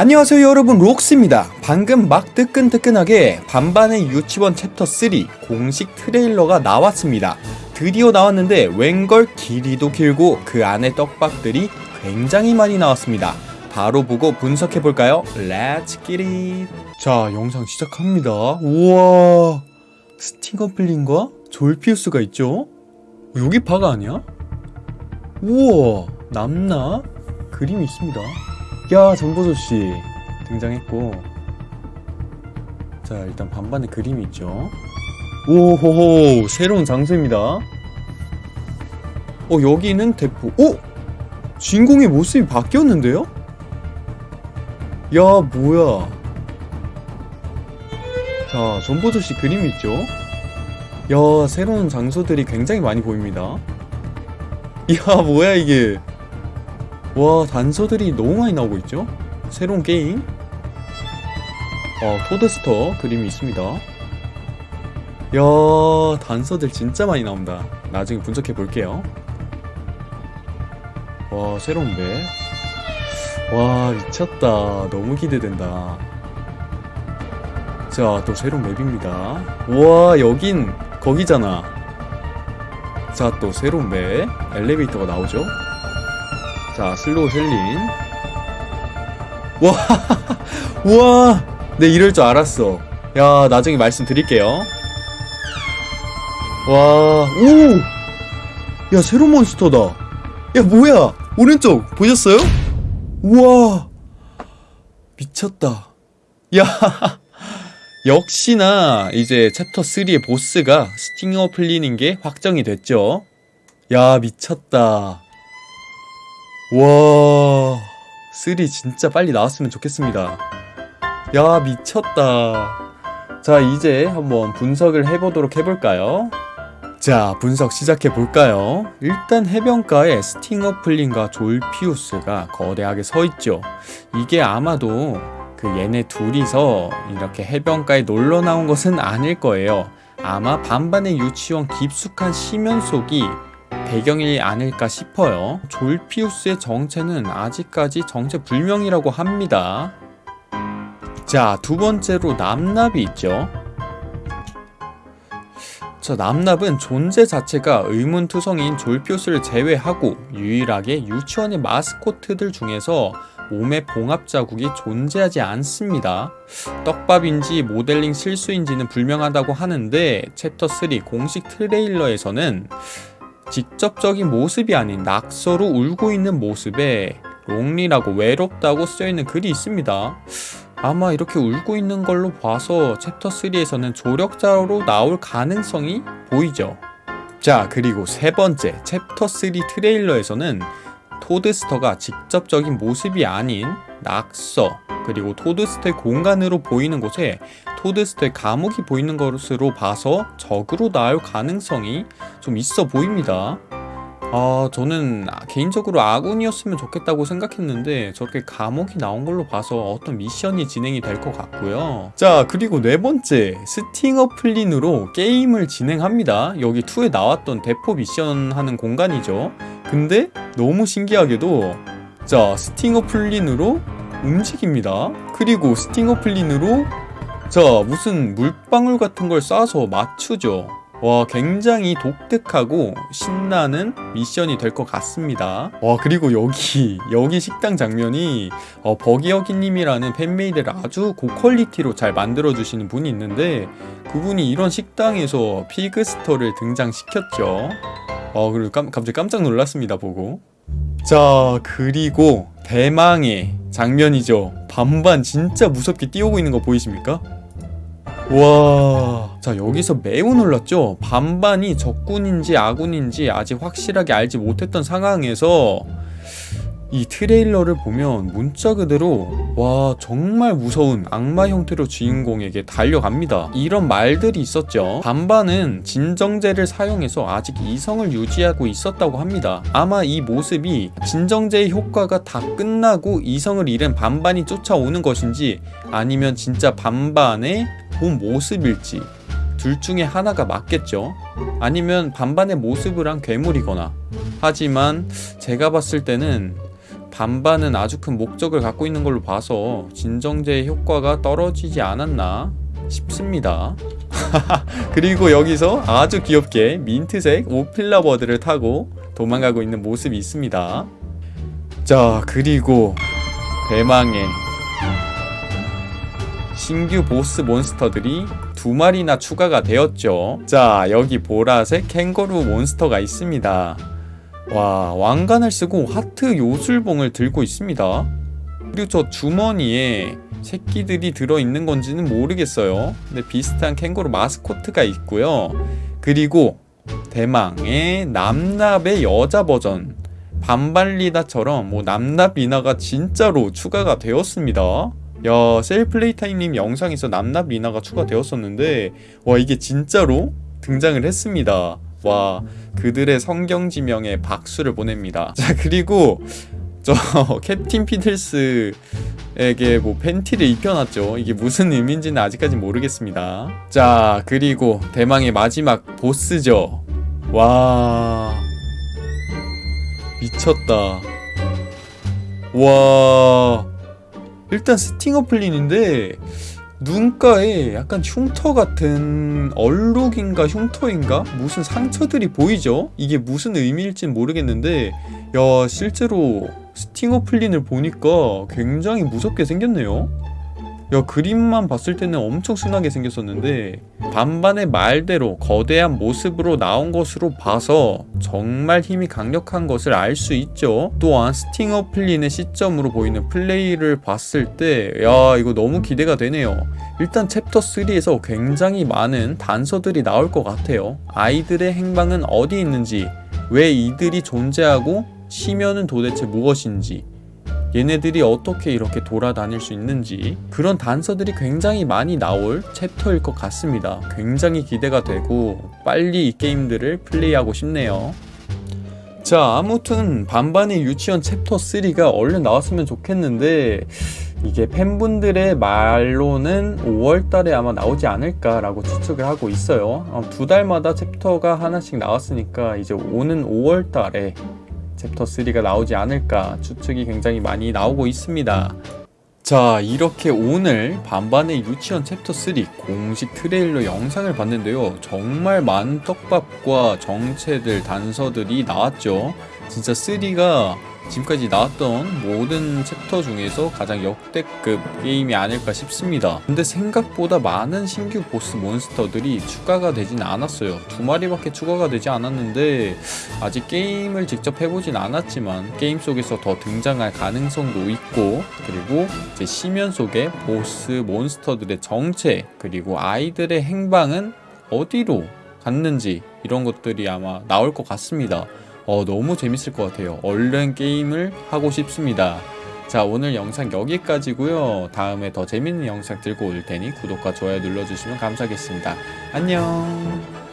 안녕하세요 여러분. 록스입니다. 방금 막 뜨끈뜨끈하게 반반의 유치원 챕터 3 공식 트레일러가 나왔습니다. 드디어 나왔는데 웬걸 길이도 길고 그 안에 떡밥들이 굉장히 많이 나왔습니다. 바로 보고 분석해볼까요? Let's get it 자 영상 시작합니다. 우와 스팅어플린과 졸피우스가 있죠? 여기 바가 아니야? 우와 남나? 그림이 있습니다 야 정보조 씨. 등장했고. 자 일단 반반의 그림이 있죠. 오호호 새로운 장소입니다. 어 여기는 대포. 오! 주인공의 모습이 바뀌었는데요? 야 뭐야? 자 전보조씨 그림이 있죠? 야 새로운 장소들이 굉장히 많이 보입니다. 야 뭐야 이게 와 단서들이 너무 많이 나오고 있죠? 새로운 게임? 어 토드스터 그림이 있습니다. 야 단서들 진짜 많이 나온다. 나중에 분석해 볼게요. 와 새로운 맵와 미쳤다. 너무 기대된다. 자 또 새로운 맵입니다. 우와 여긴 거기잖아. 자 또 새로운 맵 엘리베이터가 나오죠 자 슬로우 셀린. 와 우와. 네 이럴 줄 알았어. 야 나중에 말씀드릴게요. 와오야 새로운 몬스터다. 야 뭐야? 오른쪽 보셨어요? 우와. 미쳤다. 야 역시나 이제 챕터 3의 보스가 스팅어 플린인 게 확정이 됐죠. 야 미쳤다 와, 3 진짜 빨리 나왔으면 좋겠습니다. 야, 미쳤다. 자, 이제 한번 분석을 해보도록 해볼까요? 자, 분석 시작해볼까요? 일단 해변가에 스팅어 플린과 졸피우스가 거대하게 서있죠. 이게 아마도 그 얘네 둘이서 이렇게 해변가에 놀러 나온 것은 아닐 거예요. 아마 반반의 유치원 깊숙한 심연 속이 배경이 아닐까 싶어요. 졸피우스의 정체는 아직까지 정체 불명이라고 합니다. 자, 두 번째로 남납이 있죠. 저 남납은 존재 자체가 의문투성인 졸피우스를 제외하고 유일하게 유치원의 마스코트들 중에서 몸에 봉합 자국이 존재하지 않습니다. 떡밥인지 모델링 실수인지는 불명하다고 하는데 챕터 3 공식 트레일러에서는 직접적인 모습이 아닌 낙서로 울고 있는 모습에 lonely라고 외롭다고 쓰여있는 글이 있습니다. 아마 이렇게 울고 있는 걸로 봐서 챕터 3에서는 조력자로 나올 가능성이 보이죠. 자 그리고 세 번째 챕터 3 트레일러에서는 토드스터가 직접적인 모습이 아닌 낙서 그리고 토드스터의 공간으로 보이는 곳에 토드스터의 감옥이 보이는 것으로 봐서 적으로 나올 가능성이 좀 있어 보입니다. 아 저는 개인적으로 아군이었으면 좋겠다고 생각했는데 저렇게 감옥이 나온 걸로 봐서 어떤 미션이 진행이 될 것 같고요. 자 그리고 네 번째 스팅어 플린으로 게임을 진행합니다. 여기 2에 나왔던 대포 미션 하는 공간이죠. 근데 너무 신기하게도 자 스팅어 플린으로 움직입니다. 그리고 스팅어 플린으로 자 무슨 물방울 같은 걸 쏴서 맞추죠. 와 굉장히 독특하고 신나는 미션이 될 것 같습니다. 와 그리고 여기 여기 식당 장면이 어, 버기어기님이라는 fan-made를 아주 고퀄리티로 잘 만들어주시는 분이 있는데 그분이 이런 식당에서 피그스터를 등장시켰죠. 어 그리고 깜, 갑자기 깜짝 놀랐습니다 보고. 자 그리고 대망의 장면이죠. 반반 진짜 무섭게 뛰어오고 있는 거 보이십니까? 와... 자 여기서 매우 놀랐죠? 반반이 적군인지 아군인지 아직 확실하게 알지 못했던 상황에서 이 트레일러를 보면 문자 그대로 와 정말 무서운 악마 형태로 주인공에게 달려갑니다. 이런 말들이 있었죠. 반반은 진정제를 사용해서 아직 이성을 유지하고 있었다고 합니다. 아마 이 모습이 진정제의 효과가 다 끝나고 이성을 잃은 반반이 쫓아오는 것인지 아니면 진짜 반반의 본 모습일지 둘 중에 하나가 맞겠죠 아니면 반반의 모습을 한 괴물이거나 하지만 제가 봤을 때는 반반은 아주 큰 목적을 갖고 있는 걸로 봐서 진정제의 효과가 떨어지지 않았나 싶습니다. 그리고 여기서 아주 귀엽게 민트색 오필라 버드를 타고 도망가고 있는 모습이 있습니다. 자, 그리고 대망의 신규 보스 몬스터들이 두 마리나 추가가 되었죠. 자, 여기 보라색 캥거루 몬스터가 있습니다. 와, 왕관을 쓰고 하트 요술봉을 들고 있습니다. 그리고 저 주머니에 새끼들이 들어있는 건지는 모르겠어요. 근데 비슷한 캥거루 마스코트가 있고요. 그리고 대망의 남납의 여자 버전 반발리다처럼 뭐 남납리나가 진짜로 추가가 되었습니다. 야 셀플레이타임님 영상에서 남납 리나가 추가되었었는데 와 이게 진짜로 등장을 했습니다. 와 그들의 성경지명에 박수를 보냅니다. 자 그리고 저 캡틴 피틀스에게 뭐 팬티를 입혀놨죠. 이게 무슨 의미인지는 아직까지 모르겠습니다. 자 그리고 대망의 마지막 보스죠. 와 미쳤다. 와 일단 스팅어플린인데 눈가에 약간 흉터 같은 얼룩인가 흉터인가 무슨 상처들이 보이죠? 이게 무슨 의미일진 모르겠는데 야 실제로 스팅어플린을 보니까 굉장히 무섭게 생겼네요 야 그림만 봤을 때는 엄청 순하게 생겼었는데 반반의 말대로 거대한 모습으로 나온 것으로 봐서 정말 힘이 강력한 것을 알 수 있죠. 또한 스팅어 플린의 시점으로 보이는 플레이를 봤을 때 야 이거 너무 기대가 되네요. 일단 챕터 3에서 굉장히 많은 단서들이 나올 것 같아요. 아이들의 행방은 어디 있는지 왜 이들이 존재하고 심연은 도대체 무엇인지 얘네들이 어떻게 이렇게 돌아다닐 수 있는지 그런 단서들이 굉장히 많이 나올 챕터일 것 같습니다. 굉장히 기대가 되고 빨리 이 게임들을 플레이하고 싶네요. 자 아무튼 반반의 유치원 챕터 3가 얼른 나왔으면 좋겠는데 이게 팬분들의 말로는 5월달에 아마 나오지 않을까 라고 추측을 하고 있어요. 어, 두 달마다 챕터가 하나씩 나왔으니까 이제 오는 5월달에 챕터 3가 나오지 않을까 추측이 굉장히 많이 나오고 있습니다. 자 이렇게 오늘 반반의 유치원 챕터 3 공식 트레일러 영상을 봤는데요 정말 많은 떡밥과 정체들 단서들이 나왔죠 진짜 3가 지금까지 나왔던 모든 챕터 중에서 가장 역대급 게임이 아닐까 싶습니다. 근데 생각보다 많은 신규 보스 monster들이 추가가 되진 않았어요. 두 마리밖에 추가가 되지 않았는데 아직 게임을 직접 해보진 않았지만 게임 속에서 더 등장할 가능성도 있고 그리고 이제 심연 속의 보스 monster들의 정체 그리고 아이들의 행방은 어디로 갔는지 이런 것들이 아마 나올 것 같습니다 어, 너무 재밌을 것 같아요. 얼른 게임을 하고 싶습니다. 자 오늘 영상 여기까지고요. 다음에 더 재밌는 영상 들고 올 테니 구독과 좋아요 눌러주시면 감사하겠습니다. 안녕